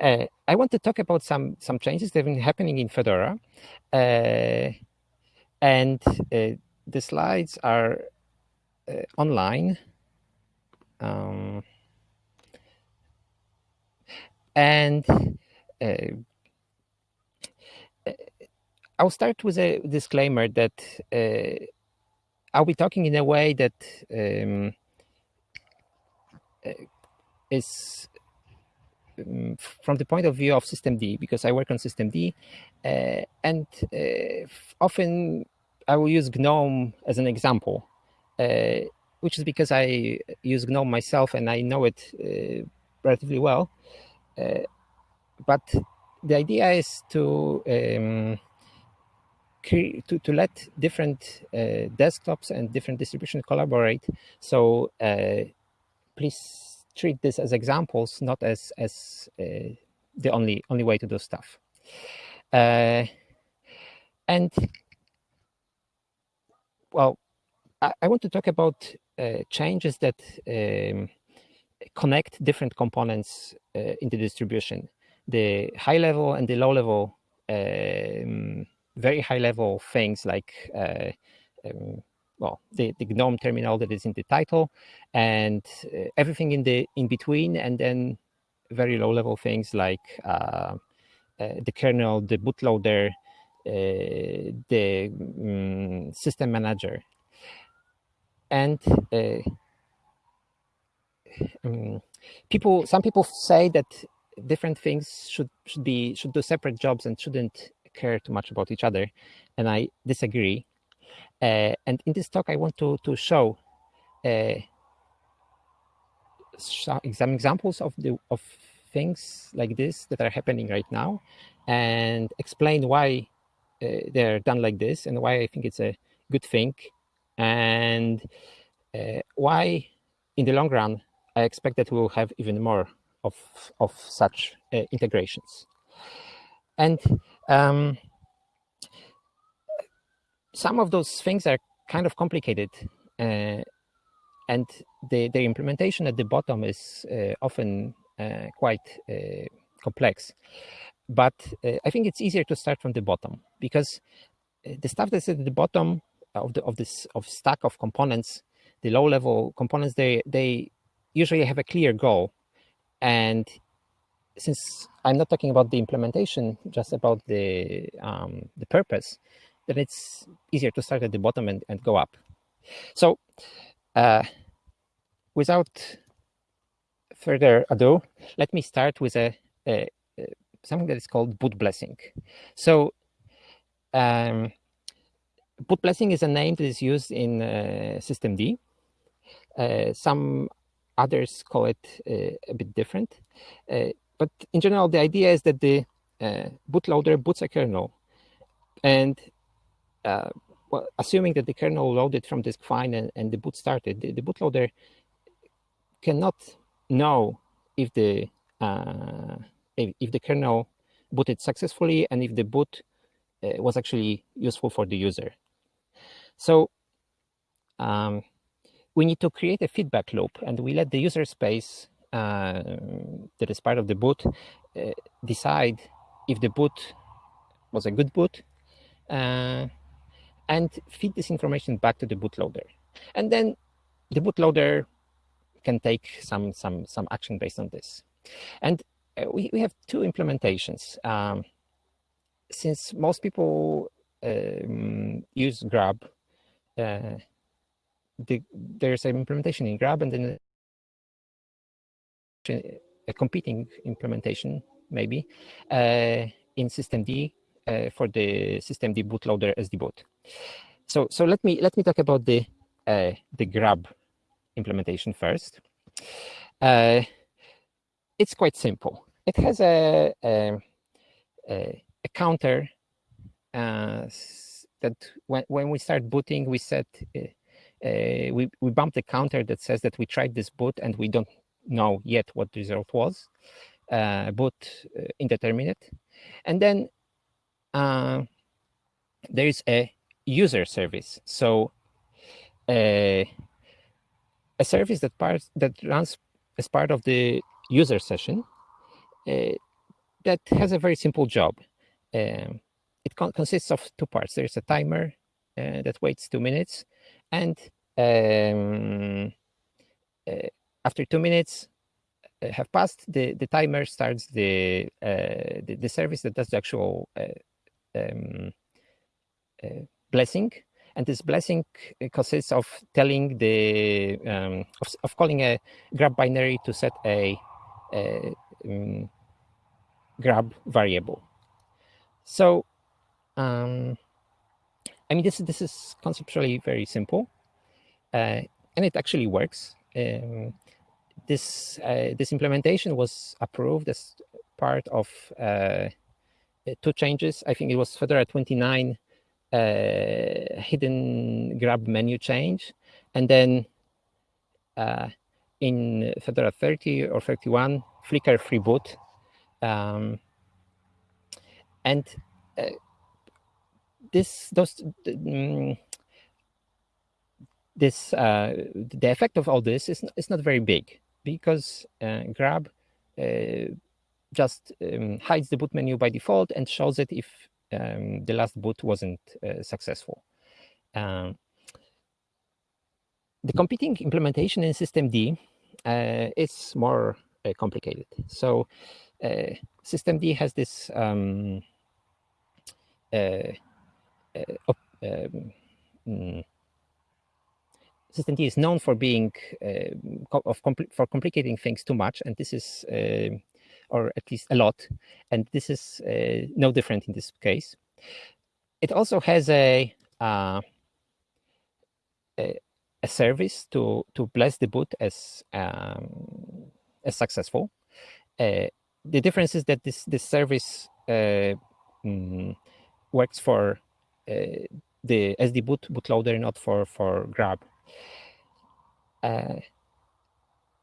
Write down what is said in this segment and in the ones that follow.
Uh, I want to talk about some some changes that have been happening in Fedora, uh, and uh, the slides are uh, online. Um, and uh, I'll start with a disclaimer that uh, I'll be talking in a way that um, is um, from the point of view of systemd, because I work on systemd uh, and uh, often I will use GNOME as an example, uh, which is because I use GNOME myself and I know it uh, relatively well. Uh, but the idea is to um, to, to let different uh, desktops and different distributions collaborate. So please treat this as examples, not as as uh, the only only way to do stuff. Uh, and well, I, I, want to talk about uh, changes that um, connect different components uh, in the distribution. The high level and the low level, um, very high level things like uh, um, well, the, the GNOME terminal that is in the title and uh, everything in the in between, and then very low level things like uh, uh, the kernel, the bootloader, uh, the um, system manager. And um, people, some people say that different things should should be should do separate jobs and shouldn't care too much about each other, and I disagree. Uh, and in this talk, I want to, to show uh, some examples of the of things like this that are happening right now and explain why uh, they're done like this and why I think it's a good thing and uh, why in the long run I expect that we will have even more of, of such uh, integrations. And um, some of those things are kind of complicated uh, and the, the implementation at the bottom is uh, often uh, quite uh, complex. But uh, I think it's easier to start from the bottom because uh, the stuff that's at the bottom of the of this of stack of components, the low level components, they they usually have a clear goal. And since I'm not talking about the implementation, just about the um, the purpose, then it's easier to start at the bottom and, and go up. So uh, without further ado, let me start with a, a, a something that is called boot blessing. So um, boot blessing is a name that is used in uh, systemd. Uh, some others call it uh, a bit different. Uh, but in general, the idea is that the uh, bootloader boots a kernel and uh, well, assuming that the kernel loaded from disk fine and, and the boot started, the, the bootloader cannot know if the uh, if, if, the kernel booted successfully and if the boot uh, was actually useful for the user. So um, we need to create a feedback loop and we let the user space uh, that is part of the boot uh, decide if the boot was a good boot uh, and feed this information back to the bootloader. And then the bootloader can take some, some, some action based on this. And uh, we, we have two implementations. Um, since most people um, use Grub, uh, the, there's an implementation in Grub and then a competing implementation, maybe, uh, in systemd uh, for the systemd bootloader SDBoot. So so let me let me talk about the uh, the grub implementation first. Uh, it's quite simple. It has a a, a, a counter uh, that when when we start booting, we set uh, uh, we we bump the counter that says that we tried this boot and we don't know yet what the result was. Uh, boot indeterminate, and then uh, there is a user service. So uh, a service that part that runs as part of the user session uh, that has a very simple job. Um, it con consists of two parts. There's a timer uh, that waits two minutes, and um, uh, after two minutes uh, have passed, the, the timer starts the, the, the service that does the actual um, blessing. And this blessing consists of telling the um, of, of, calling a grub binary to set a, a um, grub variable. So, um, I mean, this this is conceptually very simple, uh, and it actually works. Um, this uh, this implementation was approved as part of uh, two changes. I think it was Fedora 29 uh, hidden grub menu change, and then uh, in Fedora 30 or 31 Flicker free boot, um, and uh, this those. Um, this uh, the effect of all this is is not very big because uh, grub uh, just um, hides the boot menu by default and shows it if um, the last boot wasn't uh, successful. Um, the competing implementation in systemd uh, is more uh, complicated. So uh, systemd has this um, um mm, systemd is known for being uh, of compl for complicating things too much, and this is, uh, or at least a lot, and this is uh, no different in this case. It also has a, uh, a, a service to to bless the boot as um, as successful. Uh, the difference is that this this service uh, mm, works for the SD boot bootloader, not for for Grub. Uh,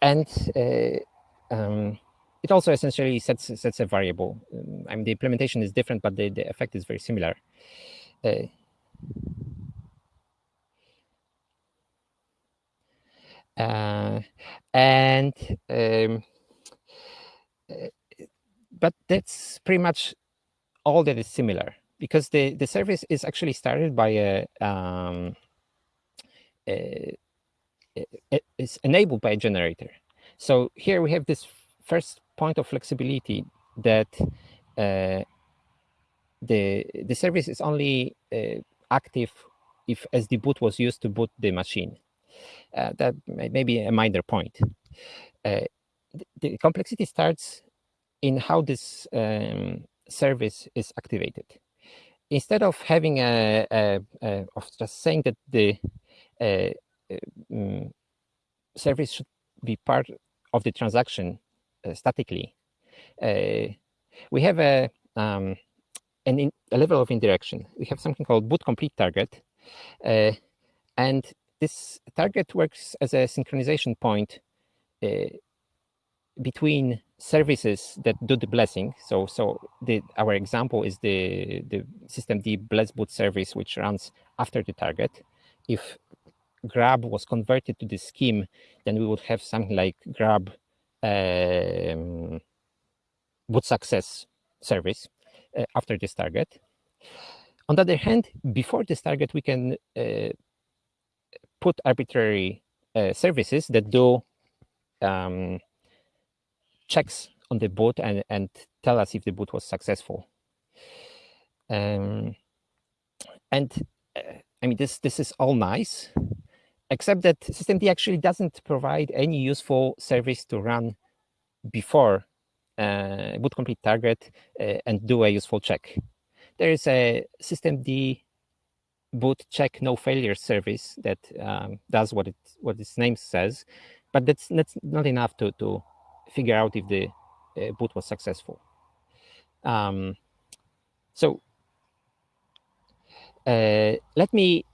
and uh, um, it also essentially sets sets a variable. Um, I mean, the implementation is different, but the, the effect is very similar. Uh, uh, and um, uh, but that's pretty much all that is similar because the the service is actually started by a um, is enabled by a generator. So here we have this first point of flexibility that uh, the the service is only uh, active if SD boot was used to boot the machine. Uh, that may be a minor point. Uh, the complexity starts in how this um, service is activated. Instead of having a, a, a of just saying that the uh, um, service should be part of the transaction statically. Uh, we have a um, an in, a level of indirection. We have something called boot complete target, uh, and this target works as a synchronization point uh, between services that do the blessing. So, so the, our example is the the systemd bless boot service, which runs after the target. If grub was converted to the scheme, then we would have something like grub um, boot success service uh, after this target. On the other hand, before this target, we can uh, put arbitrary uh, services that do um, checks on the boot and, and tell us if the boot was successful. Um, and uh, I mean, this this is all nice, except that systemd actually doesn't provide any useful service to run before uh, boot complete target uh, and do a useful check. There is a systemd boot check no failure service that um, does what it what its name says, but that's that's not enough to to figure out if the uh, boot was successful. Um, so uh, let me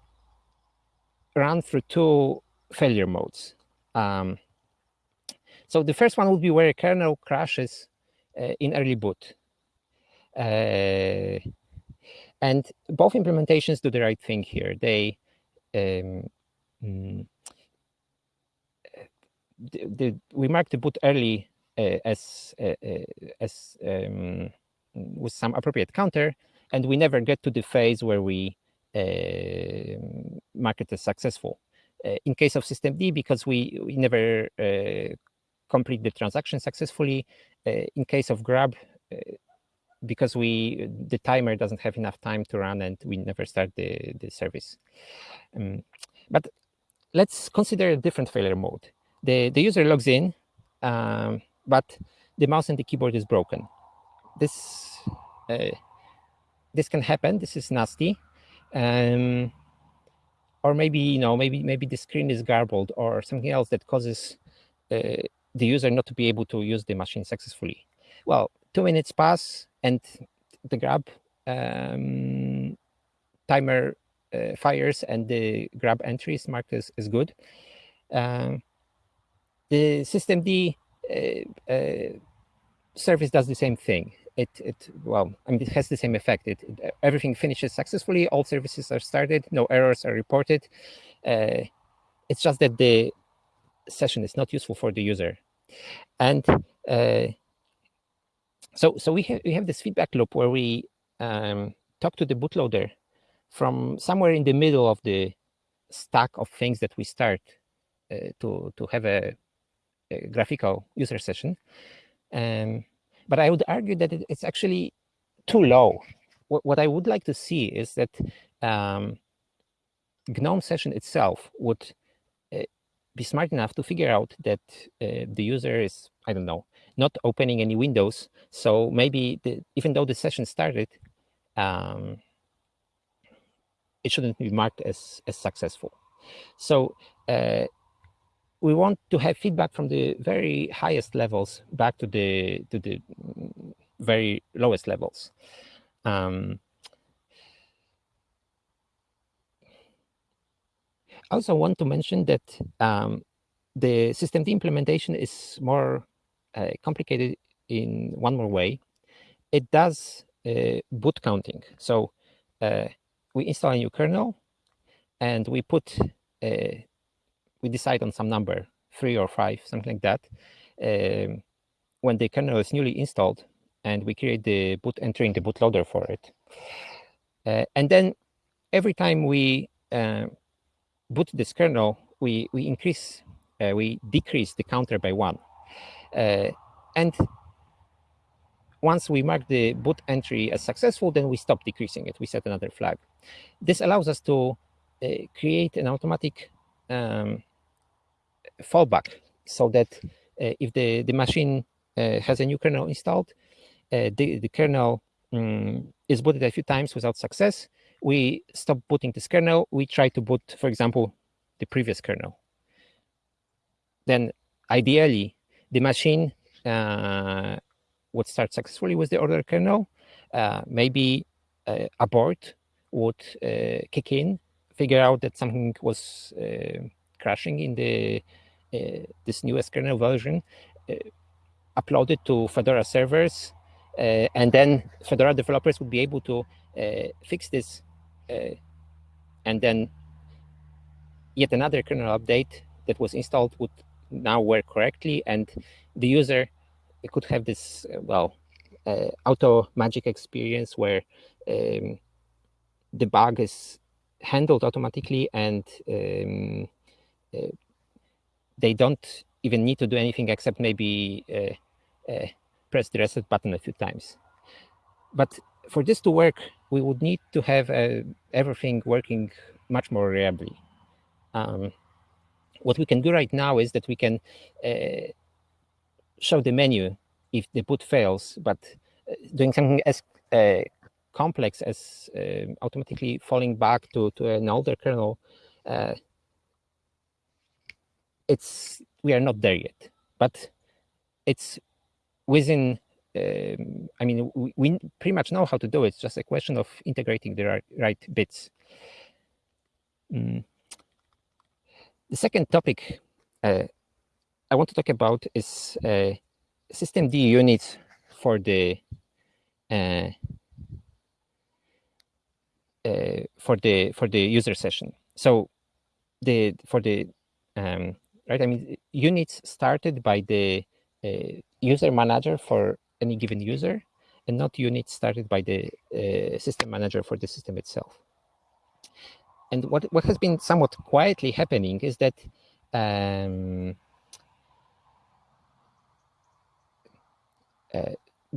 run through two failure modes. Um, so the first one would be where a kernel crashes uh, in early boot. Uh, and both implementations do the right thing here. They um, mm, the, the, we mark the boot early as as um, with some appropriate counter, and we never get to the phase where we mark it as successful. in case of systemd, because we, we never complete the transaction successfully. in case of grub, because we the timer doesn't have enough time to run and we never start the, the service. Um, but let's consider a different failure mode. The, the user logs in, um, but the mouse and the keyboard is broken. This uh, this can happen. This is nasty. Um, or maybe you know maybe maybe the screen is garbled or something else that causes uh, the user not to be able to use the machine successfully. Well, two minutes pass and the grub um, timer uh, fires and the grub entry is marked as, as good. Um, the systemd uh, uh, service does the same thing. It, it well, I mean, it has the same effect. It, it everything finishes successfully. All services are started. No errors are reported. Uh, it's just that the session is not useful for the user, and uh, so so we have we have this feedback loop where we um, talk to the bootloader from somewhere in the middle of the stack of things that we start uh, to to have a, a, graphical user session. Um, but I would argue that it, it's actually too low. What, what I would like to see is that um, GNOME session itself would uh, be smart enough to figure out that uh, the user is, I don't know, not opening any windows. So maybe the, even though the session started, um, it shouldn't be marked as, as successful. So uh, we want to have feedback from the very highest levels back to the to the very lowest levels. Um, I also want to mention that um, the systemd implementation is more uh, complicated in one more way. It does uh, boot counting. So uh, we install a new kernel and we put, we decide on some number, three or five, something like that. Um, when the kernel is newly installed and we create the boot entry in the bootloader for it. Uh, and then every time we uh, boot this kernel, we, we increase, uh, we decrease the counter by one. Uh, and once we mark the boot entry as successful, then we stop decreasing it. We set another flag. This allows us to uh, create an automatic um, fallback so that uh, if the, the machine uh, has a new kernel installed, uh, the, the kernel um, is booted a few times without success, we stop booting this kernel. We try to boot, for example, the previous kernel. Then ideally, the machine uh, would start successfully with the order kernel. Uh, maybe uh, ABRT would kick in, figure out that something was crashing in the this newest kernel version, upload it to Fedora servers, and then Fedora developers would be able to fix this, and then yet another kernel update that was installed would now work correctly and the user could have this, uh, well, uh, auto magic experience where um, the bug is handled automatically and um, uh, they don't even need to do anything except maybe uh, uh, press the reset button a few times. But for this to work, we would need to have uh, everything working much more reliably. Um, what we can do right now is that we can uh, show the menu if the boot fails, but uh, doing something as uh, complex as um, automatically falling back to, to an older kernel, uh, it's we are not there yet, but it's within um, I mean, we, we, pretty much know how to do it. It's just a question of integrating the right, right bits. Mm. The second topic uh, I want to talk about is uh, D units for the uh, uh, for the for the user session. So the for the um, right, I mean units started by the a user manager for any given user and not units started by the uh, system manager for the system itself. And what, what has been somewhat quietly happening is that um, uh,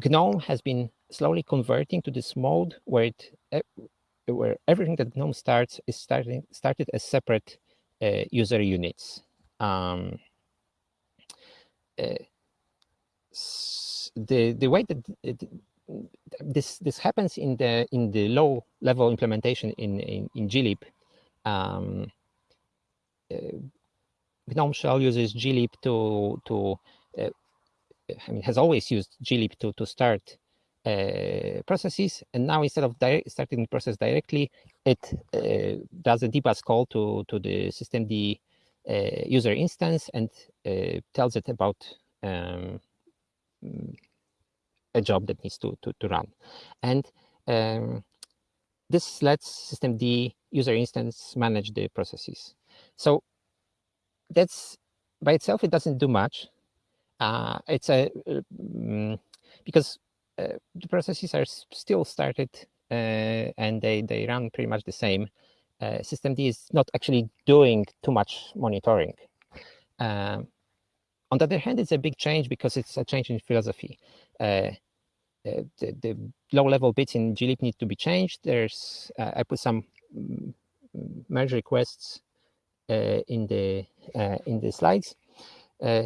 GNOME has been slowly converting to this mode where it where everything that GNOME starts is starting started as separate uh, user units. Um, uh, the the way that it, this this happens in the in the low level implementation in in, in glib um, uh, gnome shell uses glib to to uh, I mean has always used glib to to start uh, processes. And now instead of starting the process directly it uh, does a dbus call to to the systemd user instance and uh, tells it about um, a job that needs to, to, to run. And um, this lets systemd user instance manage the processes. So that's by itself, it doesn't do much. Uh, it's a um, because uh, the processes are still started uh, and they, they run pretty much the same. Uh, systemd is not actually doing too much monitoring. Um, on the other hand, it's a big change because it's a change in philosophy. Uh, uh, the, the, low-level bits in glib need to be changed. There's uh, I put some merge requests uh, in the uh, in the slides, uh,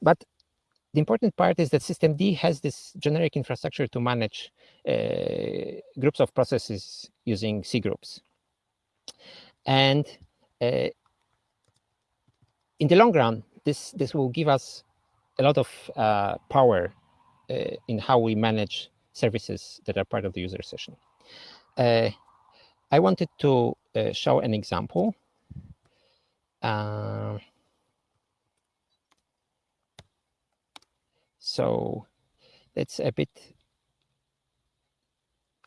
but the important part is that systemd has this generic infrastructure to manage groups of processes using C and in the long run, this this will give us a lot of power uh, in how we manage services that are part of the user session. Uh, I wanted to uh, show an example. so it's a bit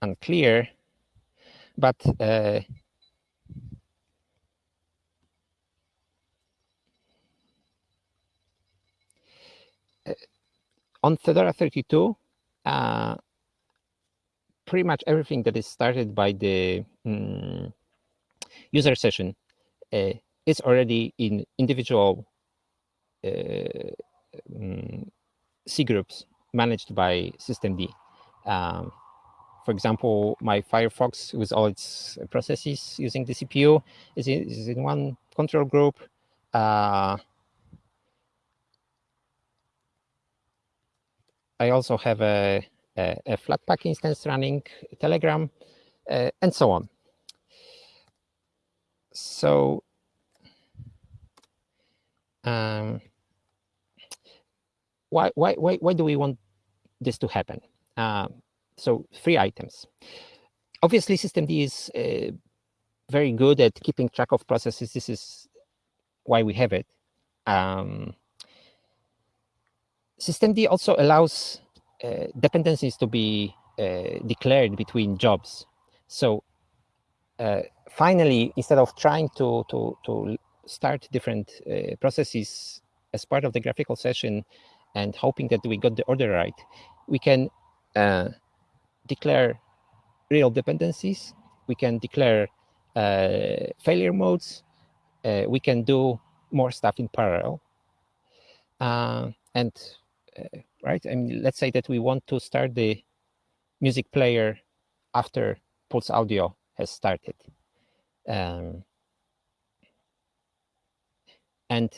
unclear, but on Fedora 32, uh, pretty much everything that is started by the um, user session uh, is already in individual uh, um, C groups managed by systemd. Um, for example, my Firefox with all its processes using the CPU is in, is in one control group. Uh, I also have a, a, a Flatpak instance running Telegram, uh, and so on. So um, why, why, why, why do we want this to happen? Uh, so three items. Obviously, systemd is uh, very good at keeping track of processes. This is why we have it. Um, systemd also allows uh, dependencies to be uh, declared between jobs. So uh, finally, instead of trying to, to, to start different uh, processes as part of the graphical session and hoping that we got the order right, we can uh, declare real dependencies. We can declare uh, failure modes. we can do more stuff in parallel. and right? I mean, let's say that we want to start the music player after Pulse Audio has started. Um, and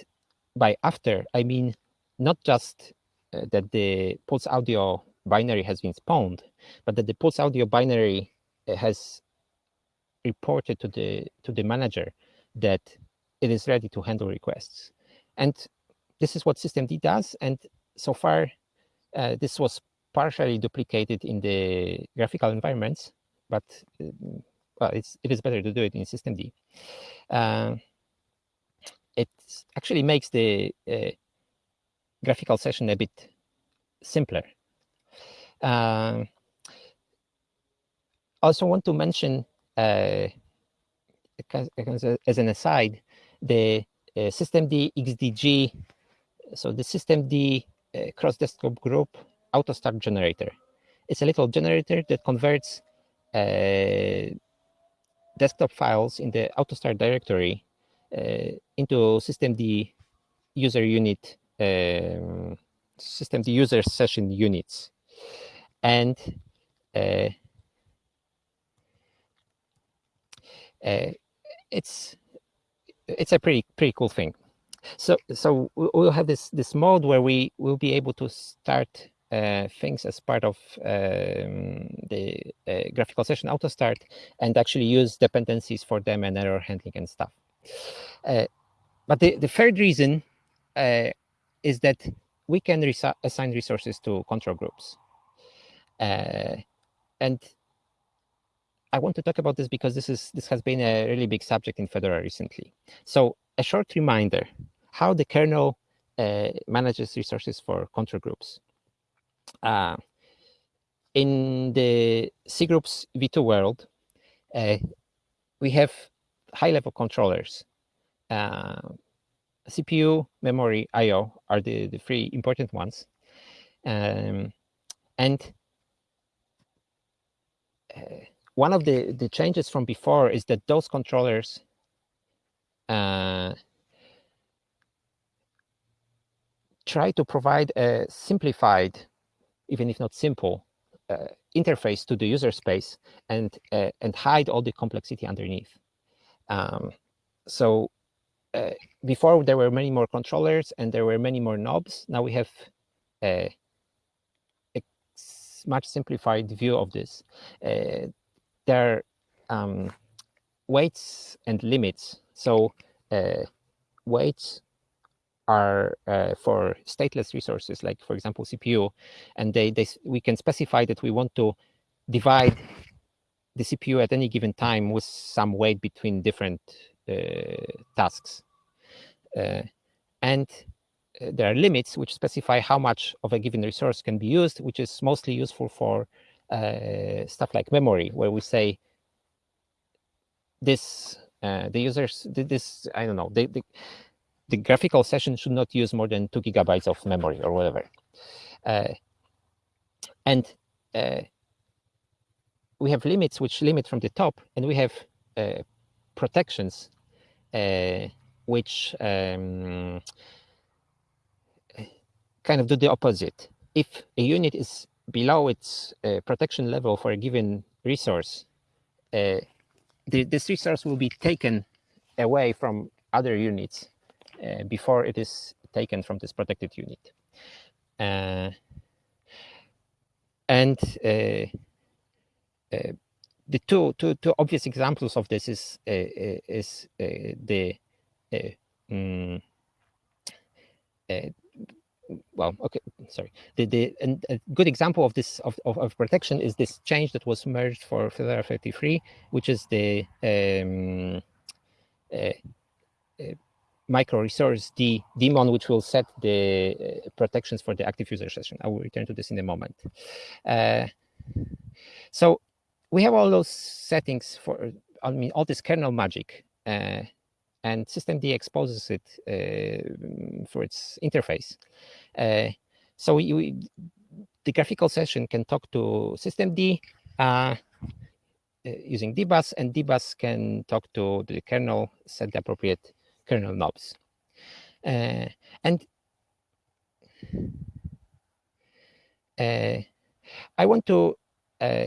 by after, I mean not just uh, that the Pulse Audio binary has been spawned, but that the Pulse Audio binary uh, has reported to the to the manager that it is ready to handle requests. And this is what systemd does. And so far, uh, this was partially duplicated in the graphical environments, but uh, well, it's, it is better to do it in systemd. Uh, it actually makes the uh, graphical session a bit simpler. Uh, also want to mention, uh, as an aside, the uh, systemd XDG. So the systemd uh, cross desktop group auto start generator. It's a little generator that converts uh, desktop files in the auto start directory uh, into systemd user unit um, systemd user session units and uh, uh, it's it's a pretty pretty cool thing. So so we'll have this this mode where we will be able to start uh, things as part of um, the uh, graphical session auto start and actually use dependencies for them and error handling and stuff. Uh, but the, the third reason uh, is that we can assign resources to control groups. Uh, and I want to talk about this because this is this has been a really big subject in Fedora recently. So a short reminder, how the kernel uh, manages resources for control groups. Uh, in the cgroups v2 world, uh, we have high-level controllers. Uh, CPU, memory, I.O. are the, the three important ones. Um, and uh, one of the, the changes from before is that those controllers uh, try to provide a simplified, even if not simple, uh, interface to the user space and uh, and hide all the complexity underneath. Um, so uh, before there were many more controllers and there were many more knobs. Now we have a, a much simplified view of this. Uh, there are um, weights and limits. So uh, weights are uh, for stateless resources, like for example CPU, and they, they we can specify that we want to divide the CPU at any given time with some weight between different uh, tasks. Uh, and uh, there are limits which specify how much of a given resource can be used, which is mostly useful for uh, stuff like memory, where we say this uh, the users this I don't know the, the, the graphical session should not use more than two gigabytes of memory or whatever, uh, and uh, we have limits which limit from the top, and we have uh, protections which um, kind of do the opposite. If a unit is below its uh, protection level for a given resource, uh, the, this resource will be taken away from other units uh, before it is taken from this protected unit. Uh, and uh, uh, the two, two, two obvious examples of this is, is the mm, well, okay, sorry. The, the and a good example of this of, of, of, protection is this change that was merged for Fedora 33, which is the um, uh, uh, micro resource D daemon, which will set the uh, protections for the active user session. I will return to this in a moment. Uh, so we have all those settings for, I mean, all this kernel magic uh, and systemd exposes it uh, for its interface. Uh, so we, we, the graphical session can talk to systemd using dbus, and dbus can talk to the kernel, set the appropriate kernel knobs. Uh, and uh, I want to uh,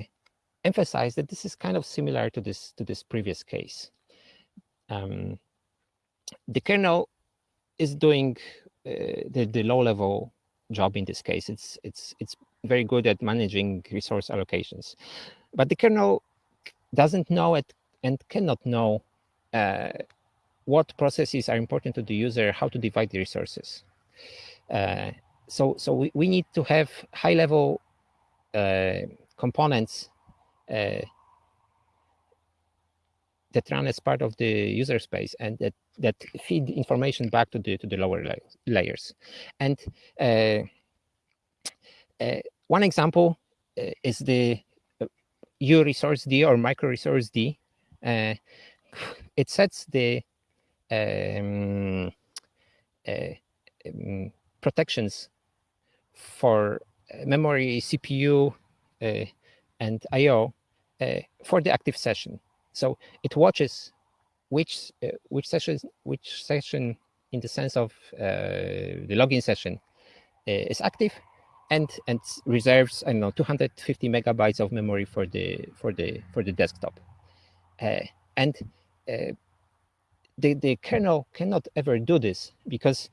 emphasize that this is kind of similar to this to this previous case. Um, the kernel is doing uh, the, the low level job in this case. It's, it's, it's very good at managing resource allocations. But the kernel doesn't know it and cannot know uh, what processes are important to the user, how to divide the resources. Uh, so so we, we need to have high level uh, components uh, that run as part of the user space and that that feed information back to the to the lower la layers. And uh, uh, one example uh, is the U resource D or micro resource D. It sets the um, uh, um, protections for memory, CPU, and I/O for the active session. So it watches which which session which session in the sense of the login session is active and and reserves I don't know 250 megabytes of memory for the for the for the desktop. Uh, and uh, the the kernel cannot ever do this because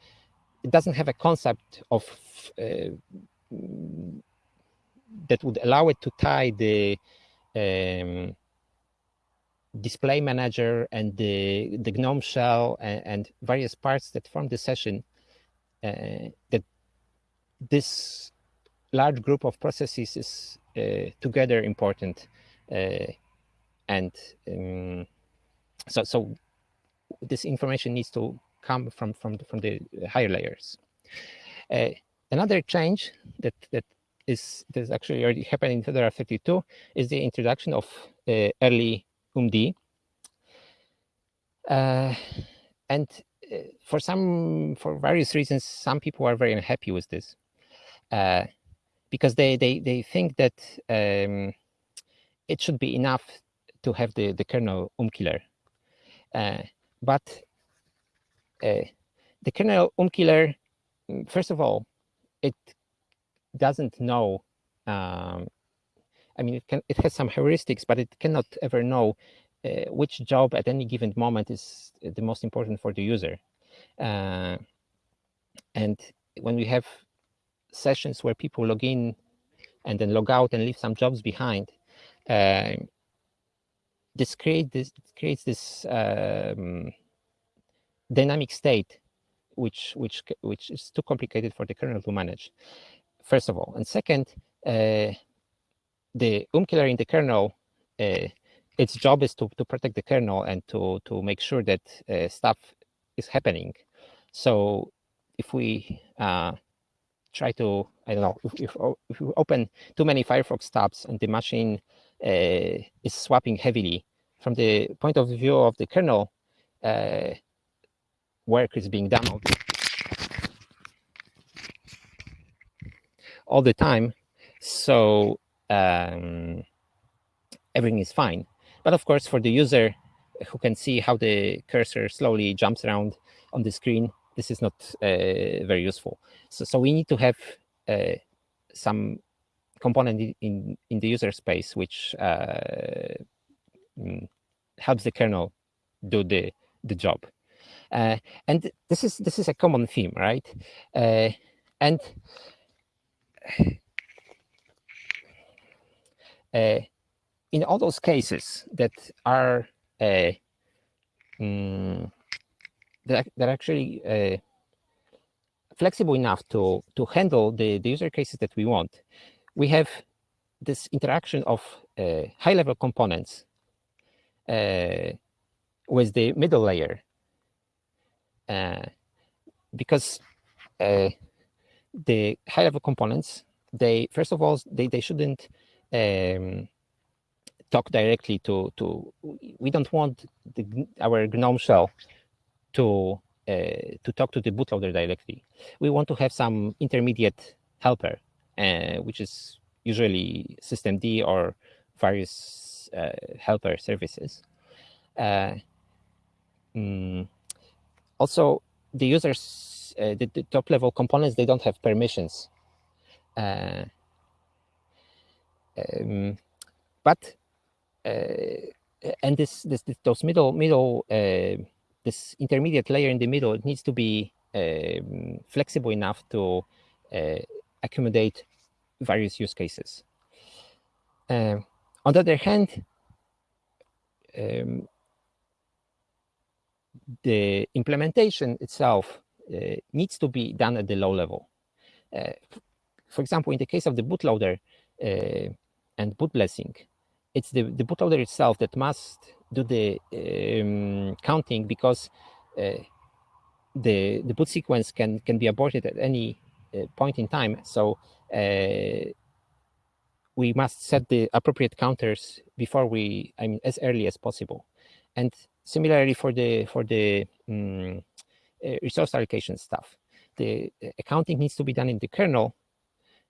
it doesn't have a concept of uh, that would allow it to tie the um, display manager and the the GNOME shell and, and various parts that form the session uh, that this large group of processes is uh, together important uh, and um, so so this information needs to come from from the, from the higher layers. Uh, another change that that is that's actually already happening in Fedora 32 is the introduction of uh, early UMD uh, and uh, for some for various reasons some people are very unhappy with this. Because they they they think that um, it should be enough to have the the kernel OOM killer, uh, but uh, the kernel OOM killer, first of all, it doesn't know. Um, I mean, it can it has some heuristics, but it cannot ever know uh, which job at any given moment is the most important for the user. Uh, and when we have sessions where people log in and then log out and leave some jobs behind, uh, this, create this creates this um, dynamic state, which which which is too complicated for the kernel to manage. First of all, and second, uh, the OOM killer in the kernel, uh, its job is to to protect the kernel and to to make sure that uh, stuff is happening. So if we uh, try to, I don't know, if, if, if you open too many Firefox tabs and the machine is swapping heavily, from the point of view of the kernel, uh, work is being done all the, all the time. So um, everything is fine. But of course, for the user who can see how the cursor slowly jumps around on the screen, this is not uh, very useful. So, so we need to have uh, some component in, in the user space which uh, mm, helps the kernel do the, the job. Uh, and this is this is a common theme, right? Uh, and uh, in all those cases that are mm, that, that actually uh, flexible enough to, to handle the, the user cases that we want, we have this interaction of uh, high-level components uh, with the middle layer. Uh, because uh, the high-level components, they first of all, they, they shouldn't um, talk directly to, to, we don't want the, our GNOME shell to uh, to talk to the bootloader directly. We want to have some intermediate helper, which is usually systemd or various uh, helper services. Mm, also, the users, the, the, top level components, they don't have permissions. Um, but and this, this, this, those middle middle uh, this intermediate layer in the middle, it needs to be um, flexible enough to uh, accommodate various use cases. Uh, on the other hand, um, the implementation itself uh, needs to be done at the low level. Uh, for example, in the case of the bootloader uh, and boot blessing, it's the, the bootloader itself that must do the um, counting because uh, the the boot sequence can can be aborted at any point in time. So uh, we must set the appropriate counters before we, I mean, as early as possible. And similarly for the for the um, resource allocation stuff, the accounting needs to be done in the kernel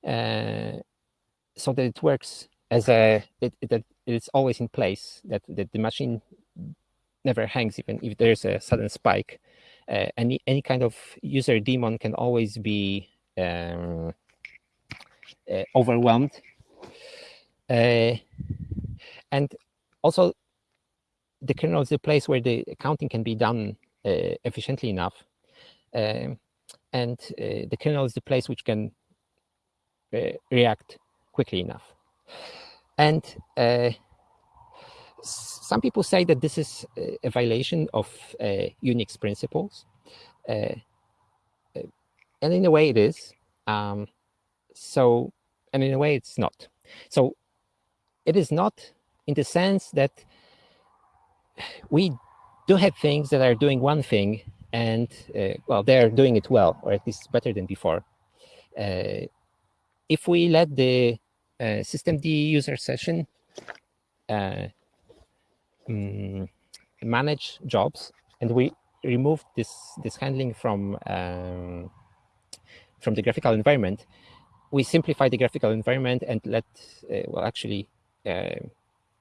uh, so that it works as a it, it, that it's always in place that, that the machine never hangs even if there's a sudden spike uh, any any kind of user daemon can always be um, uh, overwhelmed. Uh, and also the kernel is the place where the accounting can be done uh, efficiently enough. Um, and uh, the kernel is the place which can uh, react quickly enough. And some people say that this is a violation of uh, Unix principles. Uh, uh, and in a way it is. Um, so, and in a way it's not. So it is not in the sense that we do have things that are doing one thing and, uh, well, they're doing it well, or at least better than before. Uh, if we let the uh, systemd user session um, manage jobs and we remove this this handling from um, from the graphical environment we simplify the graphical environment and let uh, well actually uh,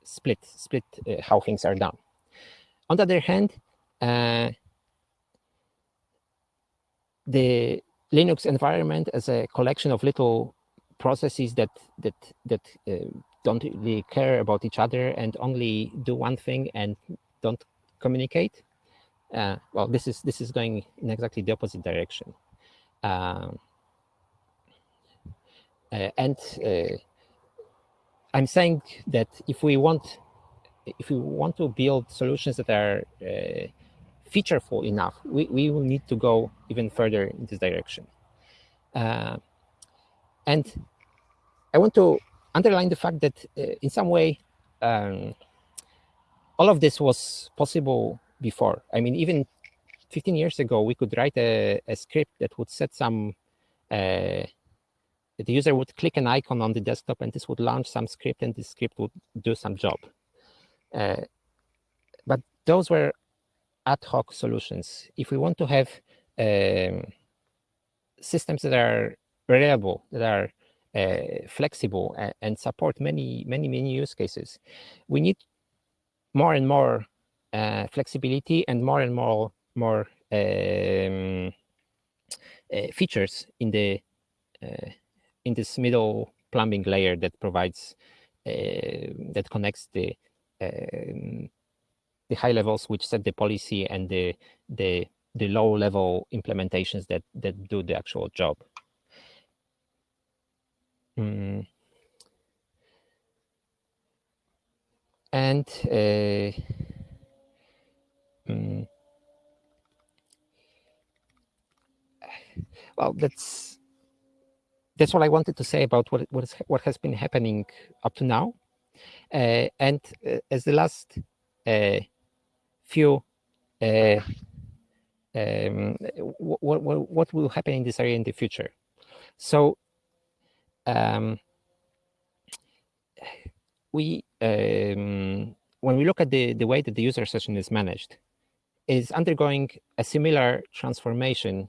split split uh, how things are done. On the other hand uh, the linux environment as a collection of little processes that that that uh, don't really care about each other and only do one thing and don't communicate uh, well this is this is going in exactly the opposite direction. Um, and uh, i'm saying that if we want if we want to build solutions that are uh, featureful enough we, we will need to go even further in this direction uh, and i want to underline the fact that uh, in some way, um, all of this was possible before. I mean, even 15 years ago, we could write a, a script that would set some, uh, the user would click an icon on the desktop and this would launch some script and this script would do some job. Uh, but those were ad hoc solutions. If we want to have um, systems that are reliable, that are uh, flexible and, and, support many, many, many use cases. We need more and more uh, flexibility and more and more, more um, uh, features in the uh, in this middle plumbing layer that provides uh, that connects the um, the high levels which set the policy and the the the low level implementations that that do the actual job. Mm. And uh, mm, well, that's that's what I wanted to say about what what, is, what has been happening up to now. Uh, and uh, as the last uh, few uh, um, what will happen in this area in the future. So um, we um, when we look at the, the way that the user session is managed, is undergoing a similar transformation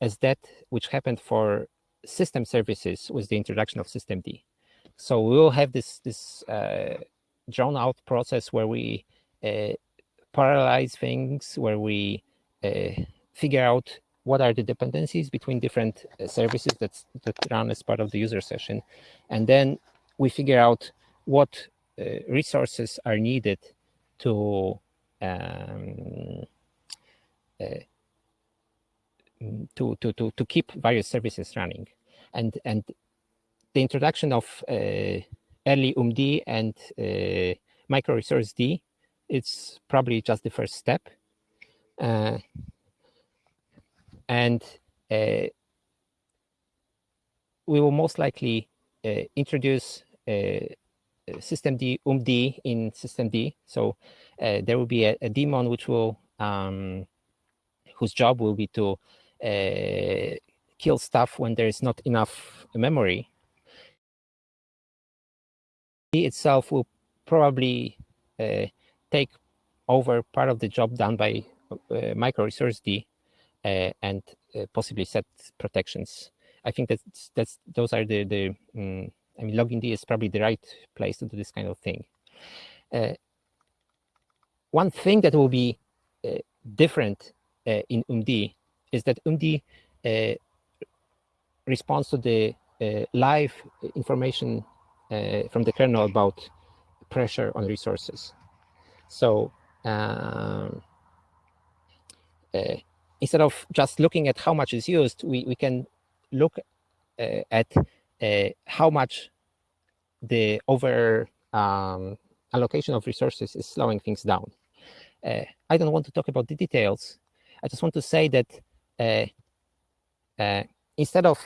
as that which happened for system services with the introduction of systemd. So we will have this this uh, drawn out process where we uh, parallelize things, where we uh, figure out what are the dependencies between different uh, services that's, that run as part of the user session. And then we figure out what uh, resources are needed to um, uh, to, to, to, to keep various services running. And, and the introduction of uh, earlyoom and uh, micro resource D, it's probably just the first step. Uh, and uh, we will most likely uh, introduce uh, D, oomd in systemd. So uh, there will be a, a daemon which will um, whose job will be to kill stuff when there is not enough memory. It itself will probably uh, take over part of the job done by micro resource D uh, and uh, possibly set protections I think that's that's those are the the um, I mean logind is probably the right place to do this kind of thing. Uh, one thing that will be uh, different uh, in oomd is that oomd responds to the uh, live information uh, from the kernel about pressure on resources. So um, uh, instead of just looking at how much is used, we, we can look at how much the over um, allocation of resources is slowing things down. Uh, I don't want to talk about the details. I just want to say that uh, uh, instead of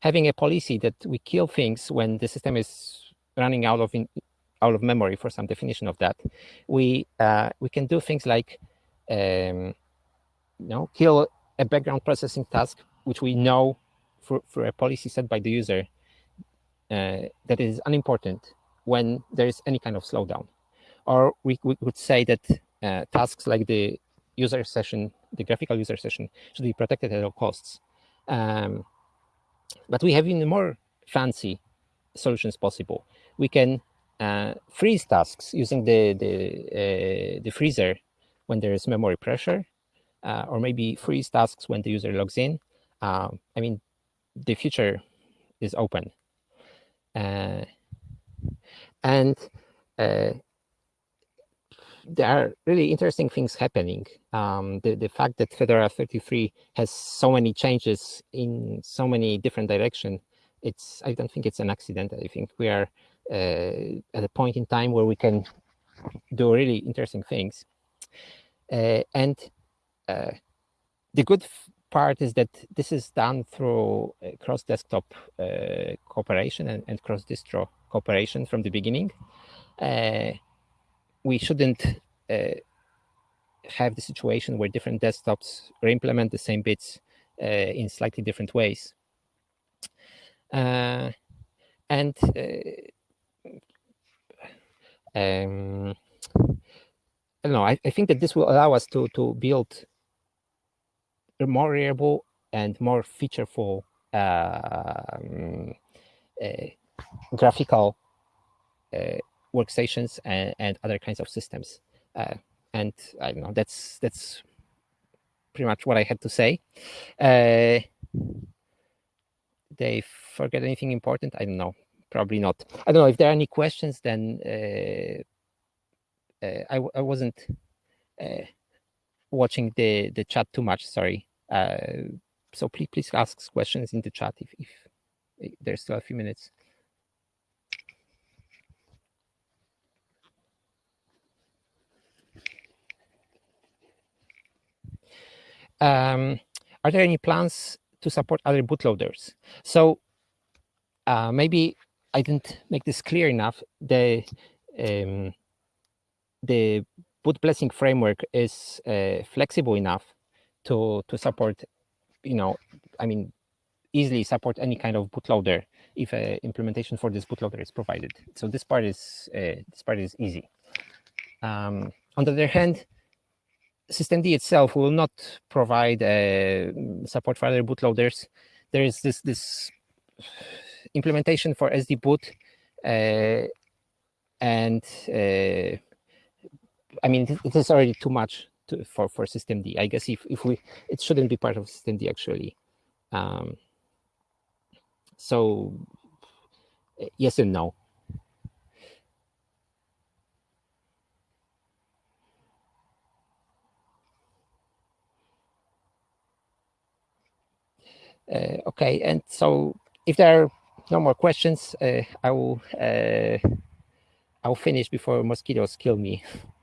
having a policy that we kill things when the system is running out of in, out of memory for some definition of that, we we can do things like um, you know, kill a background processing task, which we know for, for a policy set by the user uh, that is unimportant when there is any kind of slowdown. Or we, we would say that uh, tasks like the user session, the graphical user session, should be protected at all costs. Um, but we have even more fancy solutions possible. We can uh, freeze tasks using the the, uh, the freezer when there is memory pressure, uh, or maybe freeze tasks when the user logs in. Um, I mean, the future is open. Uh, and uh, there are really interesting things happening. Um, the, the fact that Fedora 33 has so many changes in so many different directions, it's I don't think it's an accident. I think we are uh, at a point in time where we can do really interesting things. Uh, and uh, the good part is that this is done through cross-desktop uh, cooperation and, and cross-distro cooperation from the beginning. We shouldn't have the situation where different desktops re-implement the same bits uh, in slightly different ways. Uh, and uh, um, I don't know, I, I think that this will allow us to, to build a more reliable and more featureful um, uh, graphical uh, workstations and, and, other kinds of systems. Uh, and I don't know, that's that's pretty much what I had to say. Uh, they forget anything important? I don't know. Probably not. I don't know if there are any questions. Then uh, uh, I, I wasn't uh, watching the the chat too much. Sorry. Uh, so please please ask questions in the chat if, if there's still a few minutes. Um, are there any plans to support other bootloaders? So uh, maybe I didn't make this clear enough. The um, the boot blessing framework is uh, flexible enough to to support, you know, I mean, easily support any kind of bootloader if an implementation for this bootloader is provided. So this part is uh, this part is easy. Um, on the other hand, systemd itself will not provide uh, support for other bootloaders. There is this this implementation for SD boot, uh, and uh, I mean, it is already too much to, for for systemd. I guess if if we, it shouldn't be part of systemd actually. Um, so yes and no. Okay, and so if there are no more questions, uh, I will uh, I will finish before mosquitoes kill me.